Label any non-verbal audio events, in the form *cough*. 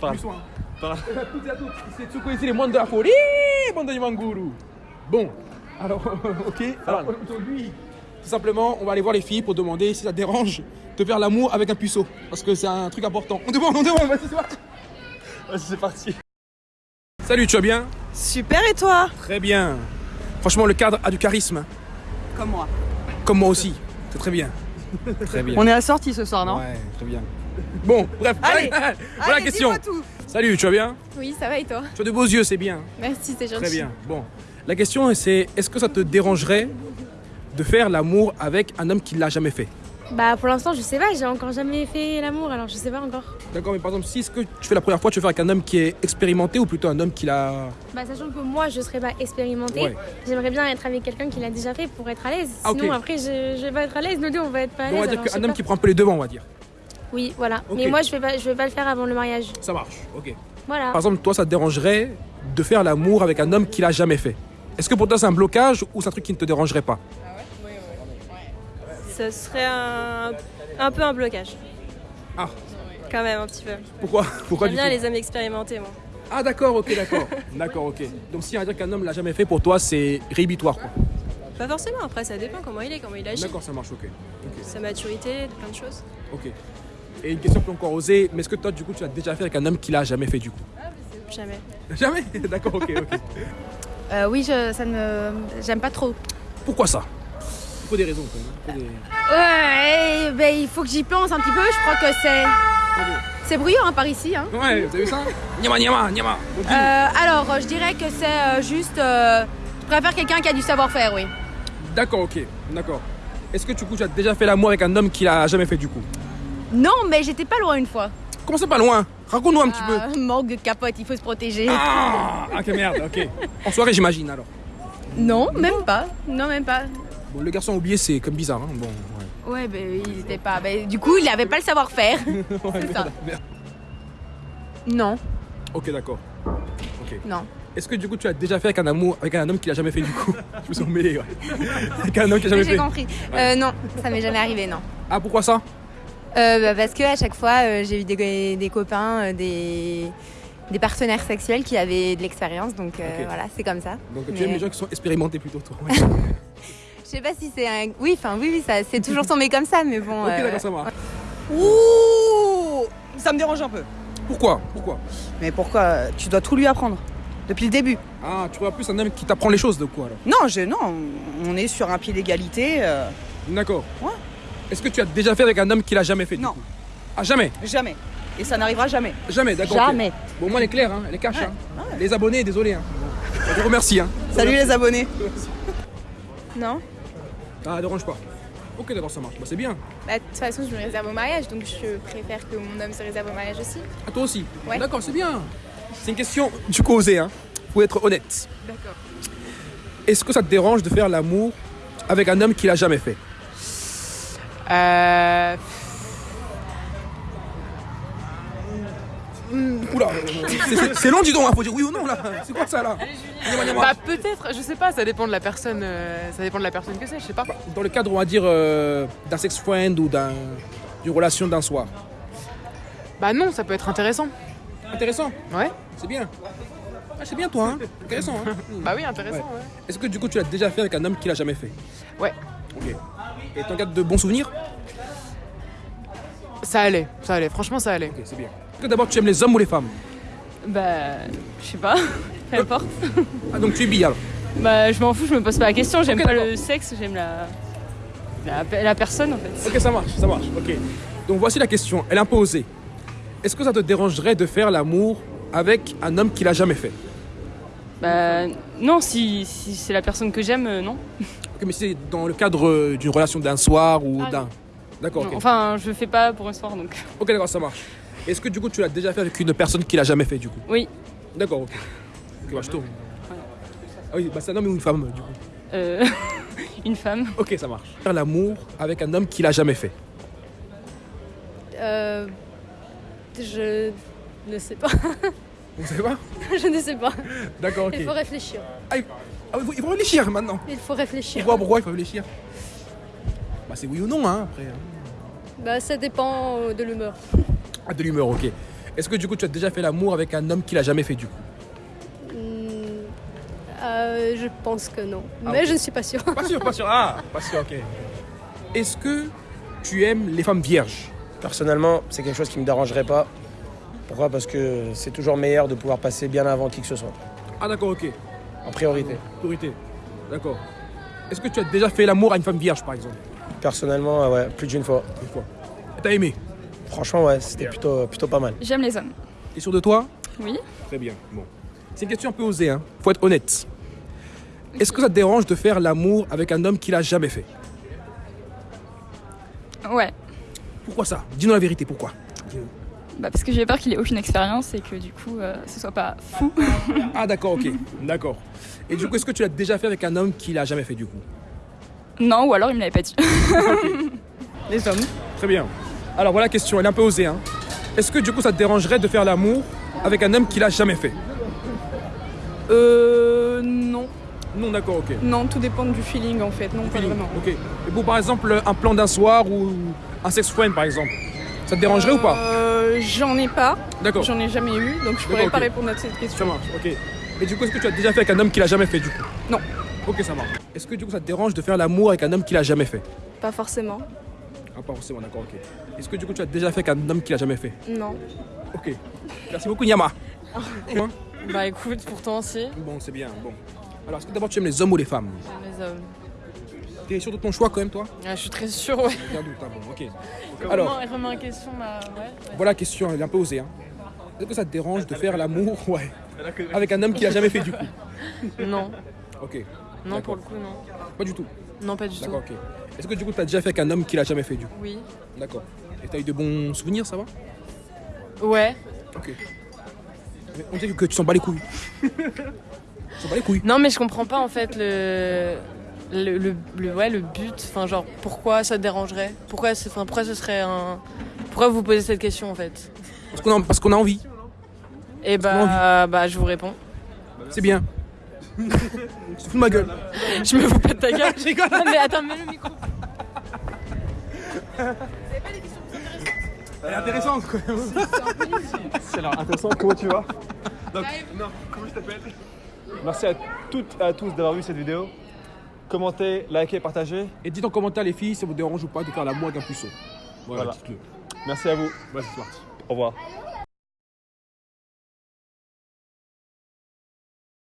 Soin. Parle. Toutes et à toutes, c'est Tsuko ici, les moines de la folie, bande de Manguru. Bon, alors, *laughs* ok. Alors, aujourd'hui, tout simplement, on va aller voir les filles pour demander si ça dérange de faire l'amour avec un puceau. Parce que c'est un truc important. On demande, on demande, vas-y, c'est parti. Vas-y, c'est parti. Salut, tu vas bien? Super et toi? Très bien. Franchement, le cadre a du charisme. Comme moi. Comme moi aussi. C'est très bien. Très bien. On est assortis ce soir, non? Ouais, très bien. Bon, bref, Allez, *laughs* voilà, la question. tout. Salut, tu vas bien? Oui, ça va et toi? Tu as de beaux yeux, c'est bien. Merci, c'est gentil. Très bien. Bon, la question c'est est-ce que ça te dérangerait de faire l'amour avec un homme qui l'a jamais fait? Bah pour l'instant, je sais pas, j'ai encore jamais fait l'amour, alors je sais pas encore. D'accord, mais par exemple, si ce que tu fais la première fois, tu veux faire avec un homme qui est expérimenté ou plutôt un homme qui l'a. Bah sachant que moi, je serais pas expérimentée, Ouais. j'aimerais bien être avec quelqu'un qui l'a déjà fait pour être à l'aise. Ah. Sinon après, je, je vais pas être à l'aise, nous deux, on va être pas à Donc, on l'aise. va dire qu'un homme pas. qui prend un peu les devants, on va dire. Oui, voilà. Mais moi, je vais pas, je vais pas le faire avant le mariage. Ça marche, ok. Voilà. Par exemple, toi, ça te dérangerait de faire l'amour avec un homme qui l'a jamais fait Est-ce que pour toi, c'est un blocage ou c'est un truc qui ne te dérangerait pas? Ce serait un, un peu un blocage. Ah. Quand même, un petit peu. Pourquoi? Pourquoi J'aime bien les hommes expérimentés, moi. Ah, d'accord, ok, d'accord. d'accord, ok. Donc, si on va dire qu'un homme l'a jamais fait, pour toi, c'est réhibitoire, quoi. Pas forcément, après, ça dépend comment il est, comment il agit. D'accord, ça marche, ok. Ok. Sa maturité, plein de choses. Ok. Et une question plus encore osée, mais est-ce que toi, du coup, tu l'as déjà fait avec un homme qui l'a jamais fait, du coup? Jamais. Jamais? *laughs* D'accord, ok, ok. Euh, oui, je, ça ne, j'aime pas trop. Pourquoi ça? Il faut des raisons, quand même. Des- Ouais, ben, il faut que j'y pense un petit peu. Je crois que c'est, c'est bruyant hein, par ici. Hein. Ouais, vous avez vu ça? Nyama, nyama, nyama. Euh, alors, je dirais que c'est euh, juste, euh, je préfère quelqu'un qui a du savoir-faire, oui. D'accord, ok, d'accord. Est-ce que, du coup, tu as déjà fait l'amour avec un homme qui l'a jamais fait, du coup? Non, mais j'étais pas loin une fois. Comment c'est pas loin? Raconte-nous un petit peu. *laughs* Ah, manque de capote, il faut se protéger. Ah, ok, merde, ok. En soirée, j'imagine, alors. Non, même pas. Non, même pas. Bon, le garçon oublié, c'est comme bizarre, hein. Bon, ouais. Ouais, ben, il était pas. ben, du coup, il avait pas le savoir-faire. *laughs* Ouais, ça. non, Ok, d'accord. Ok. non. Est-ce que, du coup, tu as déjà fait avec un amour, avec un homme qui l'a jamais fait, du coup? *laughs* Je me suis emmêlé, ouais. avec un homme qui l'a jamais J'ai fait. compris. Euh, non, ça m'est jamais arrivé, non. Ah, pourquoi ça? Euh, bah, parce que à chaque fois, euh, j'ai eu des, des copains, euh, des, des partenaires sexuels qui avaient de l'expérience, donc euh, Ok. voilà, c'est comme ça. Donc, tu Mais- aimes les gens qui sont expérimentés plutôt, toi. ouais. *laughs* Je sais pas si c'est un. Oui, enfin, oui, oui, ça, c'est toujours tombé comme ça, mais bon. ok, euh, d'accord, ça marche. Ouh Ça me dérange un peu. Pourquoi? Pourquoi? Mais pourquoi? Tu dois tout lui apprendre. Depuis le début. Ah, tu vois plus un homme qui t'apprend les choses, de quoi, alors? Non, je, non, on est sur un pied d'égalité. euh, D'accord. Ouais. Est-ce que tu as déjà fait avec un homme qui l'a jamais fait du Non. coup? Ah jamais? Jamais. Et ça n'arrivera jamais. Jamais, d'accord. ok. Jamais. Bon, moi, elle est claire, hein, elle est cash. Ouais, hein. Les abonnés, désolé. Hein. Je vous remercie. Hein. Salut les abonnés. Non Ah, dérange pas. Ok, d'accord, ça marche. Bah, c'est bien. Bah de toute façon, je me réserve au mariage, donc je préfère que mon homme se réserve au mariage aussi. À toi aussi Ouais. D'accord, c'est bien. C'est une question du coup osée, hein. Faut être honnête. D'accord. Est-ce que ça te dérange de faire l'amour avec un homme qui l'a jamais fait? Euh, Oula, c'est- long, dis donc, hein, faut dire oui ou non là. C'est quoi ça là bah peut-être, je sais pas, ça dépend de la personne, euh, ça dépend de la personne que c'est, je sais pas. Dans le cadre, on va dire, euh, d'un sex friend ou d'un- d'une relation d'un soir. Bah non, ça peut être intéressant. Intéressant, Ouais. c'est bien. Ah, c'est bien toi, hein Intéressant, hein *laughs* Bah oui, intéressant. Ouais. Ouais. Est-ce que du coup tu l'as déjà fait avec un homme qui l'a jamais fait Ouais. Ok. Et t'en gardes de bons souvenirs Ça allait, ça allait. Franchement, ça allait. Ok, c'est bien. Est-ce que d'abord tu aimes les hommes ou les femmes Bah, je sais pas. *laughs* Peu importe. Ah donc tu es bi alors Bah, je m'en fous, je me pose pas la question. J'aime Ok, pas le sexe, j'aime la... la. la personne en fait. Ok, ça marche, ça marche. Ok. Donc voici la question. Elle est un peu osée. Est-ce que ça te dérangerait de faire l'amour avec un homme qui l'a jamais fait? Bah, non, si, si c'est la personne que j'aime, euh, non. Ok, mais c'est dans le cadre euh, d'une relation d'un soir ou Ah, d'un. D'accord, Non, ok. Enfin, je fais pas pour un soir donc. Ok, d'accord, ça marche. Est-ce que du coup tu l'as déjà fait avec une personne qui l'a jamais fait du coup? Oui. D'accord, ok. Ok, bah je tourne. Ah oui, bah c'est un homme ou une femme du coup Euh, *laughs* une femme. Ok, ça marche. Faire l'amour avec un homme qui l'a jamais fait. Euh, je ne sais pas. Vous savez pas *laughs* je ne sais pas. D'accord, ok. Il faut réfléchir. Ah. Ah, il faut- il faut réfléchir maintenant. Il faut réfléchir. Pourquoi, pourquoi il faut réfléchir Bah c'est oui ou non, hein, après. hein. Bah ça dépend euh, de l'humeur. Ah, de l'humeur, ok. Est-ce que du coup tu as déjà fait l'amour avec un homme qui l'a jamais fait du coup? Hmm, euh, je pense que non. Ah, Mais ok. je ne suis pas sûre. Pas sûr, pas sûr. Ah, pas sûr, ok. Est-ce que tu aimes les femmes vierges? Personnellement, c'est quelque chose qui me dérangerait pas. Pourquoi? Parce que c'est toujours meilleur de pouvoir passer bien avant qui que ce soit, Ah d'accord, ok. En priorité. Priorité. D'accord. Est-ce que tu as déjà fait l'amour à une femme vierge par exemple? Personnellement, ouais, plus d'une fois. Une fois. Et T'as aimé? Franchement, ouais, c'était plutôt, plutôt pas mal. J'aime les hommes. T'es sûr de toi? Oui. Très bien. Bon. C'est une question un peu osée, hein. Faut être honnête. Est-ce que ça te dérange de faire l'amour avec un homme qui l'a jamais fait? Ouais. Pourquoi ça? Dis-nous la vérité, pourquoi? Bah parce que j'ai peur qu'il ait aucune expérience et que du coup euh, ce soit pas fou. Ah d'accord, ok. D'accord. Et du coup, est-ce que tu l'as déjà fait avec un homme qui l'a jamais fait du coup? Non, ou alors il me l'avait pas dit. Les hommes. Très bien. Alors voilà la question, elle est un peu osée. Hein. Est-ce que du coup ça te dérangerait de faire l'amour avec un homme qui l'a jamais fait? Euh. Non. Non, d'accord, ok. Non, tout dépend du feeling en fait. Non, pas Feeling, vraiment. Ok. Et pour par exemple un plan d'un soir ou un sex friend par exemple, ça te dérangerait ou pas? Euh, J'en ai pas. D'accord. J'en ai jamais eu, donc je pourrais pas répondre à cette Ça question. marche, ok. Et du coup, est-ce que tu as déjà fait avec un homme qui l'a jamais fait du coup? Non. Ok, ça marche. Est-ce que du coup ça te dérange de faire l'amour avec un homme qui l'a jamais fait? Pas forcément. Ah, pas forcément, d'accord, ok. Est-ce que du coup tu as déjà fait avec un homme qui l'a jamais fait? Non. Ok. Merci beaucoup, Nyama. *laughs* Quoi? Bah écoute, pourtant si. Bon, c'est bien, bon. Alors, est-ce que d'abord tu aimes les hommes ou les femmes? J'aime les hommes. T'es sûr de ton choix quand même, toi Ah, je suis très sûre, ouais. Aucun doute, ah bon, ok. Alors, Remets- remets en question, ouais. voilà la question, elle est un peu osée. Hein. Est-ce que ça te dérange de faire l'amour ouais, avec un homme qui l'a jamais fait du coup *laughs* Non, Ok. non pour le coup, non. Pas du tout. Non, pas du tout. D'accord, ok. Est-ce que du coup tu as déjà fait avec un homme qui l'a jamais fait du coup Oui. D'accord. Et t'as eu de bons souvenirs, ça va Ouais. Ok. Mais on dirait que tu s'en bats les couilles. *laughs* tu s'en bats les couilles. Non, mais je comprends pas en fait le. Le, le, le- ouais, le but, enfin genre pourquoi ça te dérangerait? Pourquoi, c'est- enfin, pourquoi ce serait un... Pourquoi vous posez cette question en fait? Parce qu'on a, parce qu'on a envie. Et a bah, bah je vous réponds. C'est bien. *laughs* tu te fous de ma gueule. Je me fous pas de ta gueule. *laughs* Je rigole. Non, mais attends, mets le micro. Elle est intéressante quoi. C'est alors intéressant, comment tu vas? Donc, non, comment je t'appelle? Merci à toutes et à tous d'avoir vu cette vidéo. Commentez, likez, partagez. Et dites en commentaire les filles si ça vous dérange ou pas de faire l'amour avec un puceau. Voilà, Voilà. dites-le. Merci à vous. Vas-y, c'est parti. Au revoir.